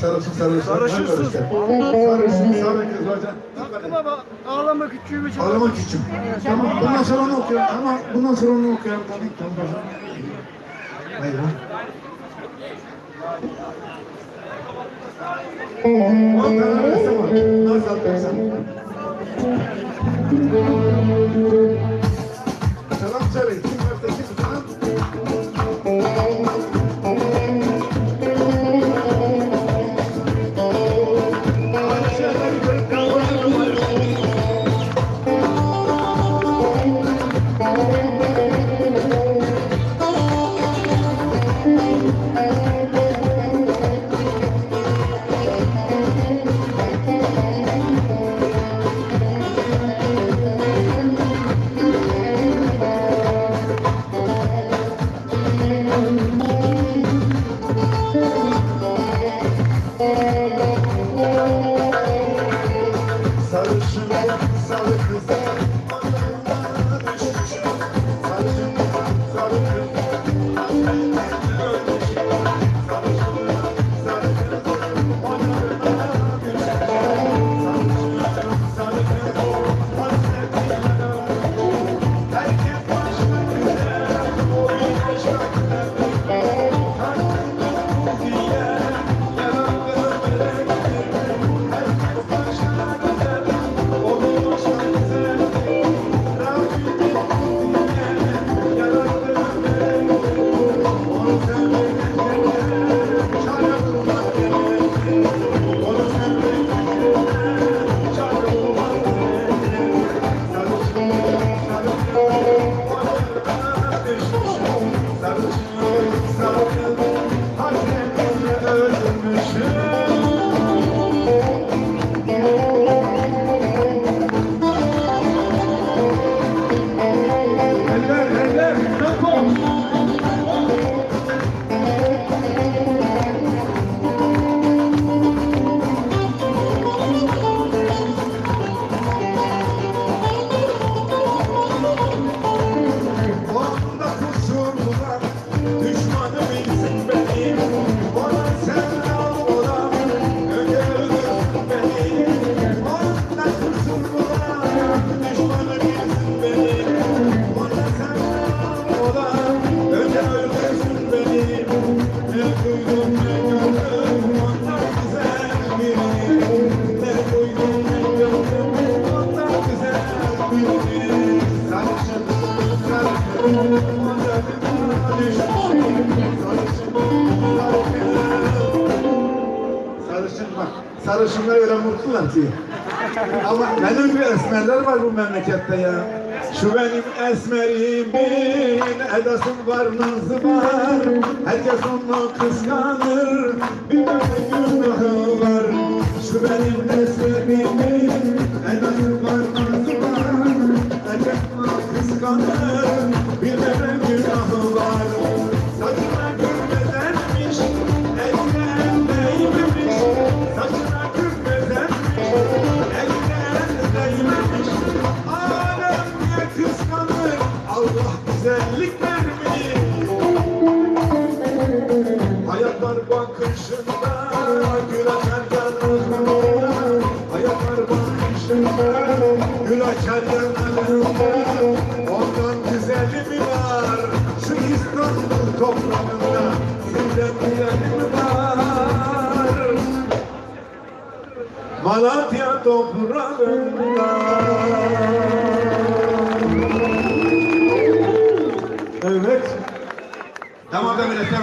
sarışın sarışın. Sarışınsın. Sarışın sarı kız hocam. Hakkı baba ağlama küçüğümü çal. Ağlama küçüm. Tamam bundan sonra onu okuyalım. Ama bundan sonra onu okuyalım. Tamam tamam. Hayır ha. Nasıl atacaksın? Selam söyle. She likes how it is. Sarışın. Sarışın bak, sarışınlar öyle mutlular ki. Ama benim gibi esmerler var bu memlekette ya. Şu benim esmerimin edasım var, nazı var. Herkes onu kıskanır, bir böyle günahı var. Şu benim esmerimin edası var, nazı kıskanır, bir böyle günahı var. Saçına gülmedenmiş, eline değmemiş. Saçına gülmedenmiş, eline değmemiş. Alem niye kıskanır, Allah güzellik vermiş. Hayatlar bakışında gül açar yanlarında Hayatlar bakışında gül açar yanlarında Ondan güzeli mi var şu İstanbul toprağında Sizden güzeli mi var Malatya toprağında Evet. Tamam da milletler.